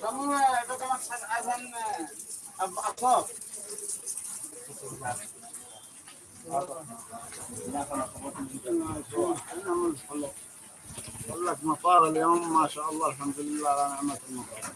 kamu itu azan apa أقول لك مطار اليوم ما شاء الله الحمد لله على نعمة المطار